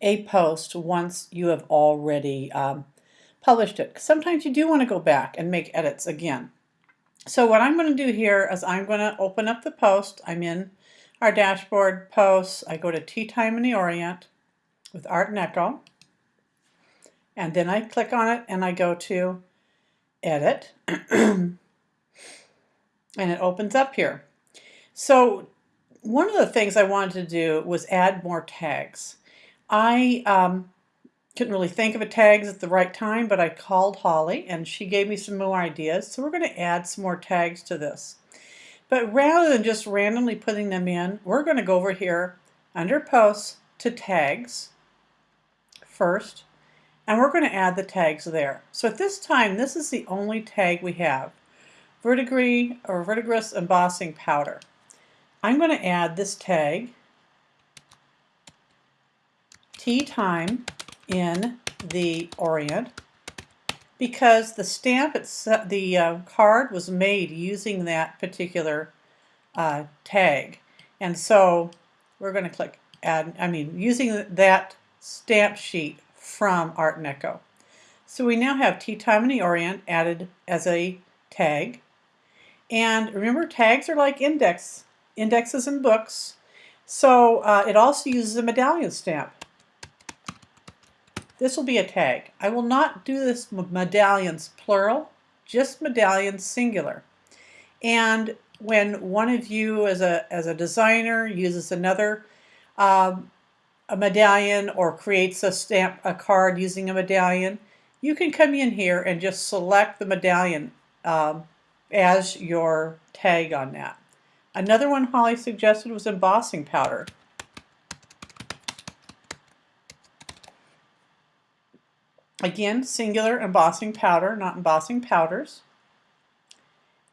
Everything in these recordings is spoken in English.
a post once you have already um, published it. Sometimes you do want to go back and make edits again. So what I'm going to do here is I'm going to open up the post. I'm in our dashboard posts. I go to Tea Time in the Orient with Art and Echo. And then I click on it and I go to Edit. and it opens up here. So one of the things I wanted to do was add more tags. I um, couldn't really think of a tags at the right time, but I called Holly and she gave me some more ideas. So we're going to add some more tags to this. But rather than just randomly putting them in, we're going to go over here under posts to tags first, and we're going to add the tags there. So at this time, this is the only tag we have, verdigris or verdigris embossing powder. I'm going to add this tag, tea time in the Orient, because the stamp, it's, the uh, card was made using that particular uh, tag. And so we're going to click add, I mean, using that stamp sheet from Art and Echo. So we now have Tea Time in the Orient added as a tag. And remember, tags are like index indexes in books. So uh, it also uses a medallion stamp. This will be a tag. I will not do this medallions plural, just medallions singular. And when one of you as a, as a designer uses another um, a medallion or creates a stamp a card using a medallion, you can come in here and just select the medallion um, as your tag on that. Another one Holly suggested was embossing powder. Again, singular embossing powder, not embossing powders.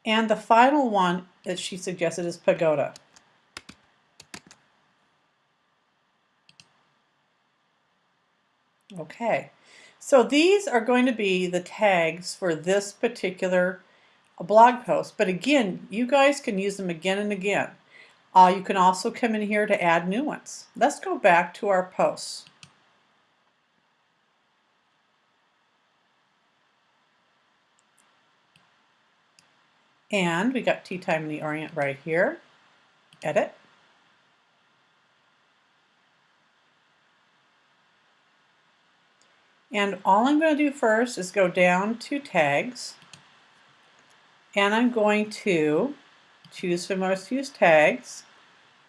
And the final one that she suggested is pagoda. Okay, so these are going to be the tags for this particular blog post. But again, you guys can use them again and again. Uh, you can also come in here to add new ones. Let's go back to our posts. And we got Tea Time in the Orient right here. Edit. And all I'm going to do first is go down to tags and I'm going to choose from most used tags.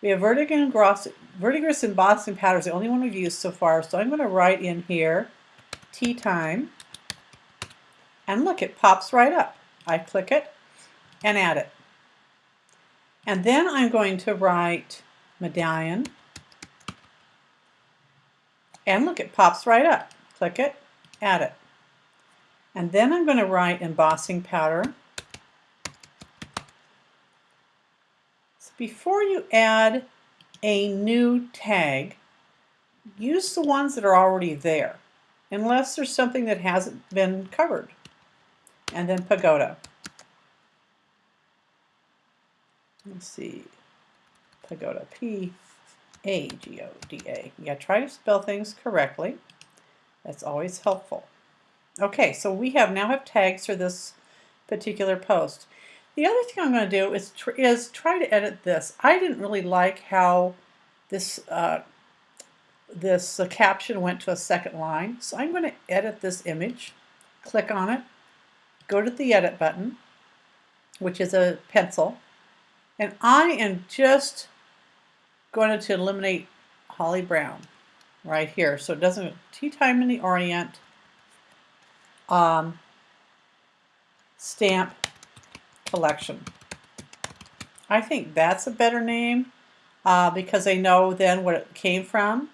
We have verdigris embossing powder is the only one we've used so far, so I'm going to write in here tea time, and look, it pops right up. I click it and add it. And then I'm going to write medallion, and look, it pops right up. Click it, add it. And then I'm going to write embossing powder, So Before you add a new tag, use the ones that are already there, unless there's something that hasn't been covered. And then pagoda. Let's see, pagoda, P-A-G-O-D-A. Yeah, try to spell things correctly. That's always helpful. Okay, so we have now have tags for this particular post. The other thing I'm going to do is, tr is try to edit this. I didn't really like how this, uh, this uh, caption went to a second line, so I'm going to edit this image, click on it, go to the edit button, which is a pencil, and I am just going to eliminate Holly Brown right here. So it doesn't, tea time in the Orient, um, stamp collection. I think that's a better name uh, because they know then what it came from.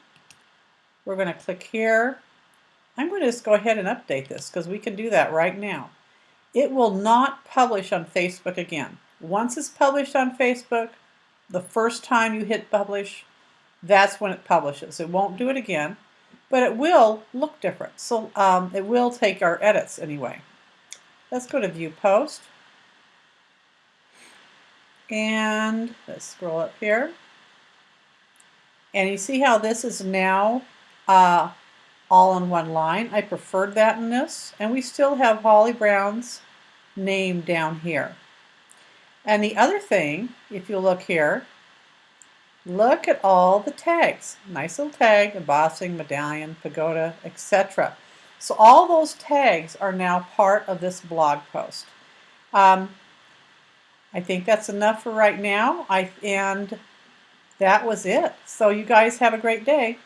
We're going to click here. I'm going to just go ahead and update this because we can do that right now. It will not publish on Facebook again. Once it's published on Facebook, the first time you hit publish, that's when it publishes. It won't do it again, but it will look different. So um, it will take our edits anyway. Let's go to View Post. And let's scroll up here. And you see how this is now uh, all in one line. I preferred that in this. And we still have Holly Brown's name down here. And the other thing, if you look here, look at all the tags. Nice little tag, embossing, medallion, pagoda, etc. So all those tags are now part of this blog post. Um, I think that's enough for right now. I and that was it. So you guys have a great day.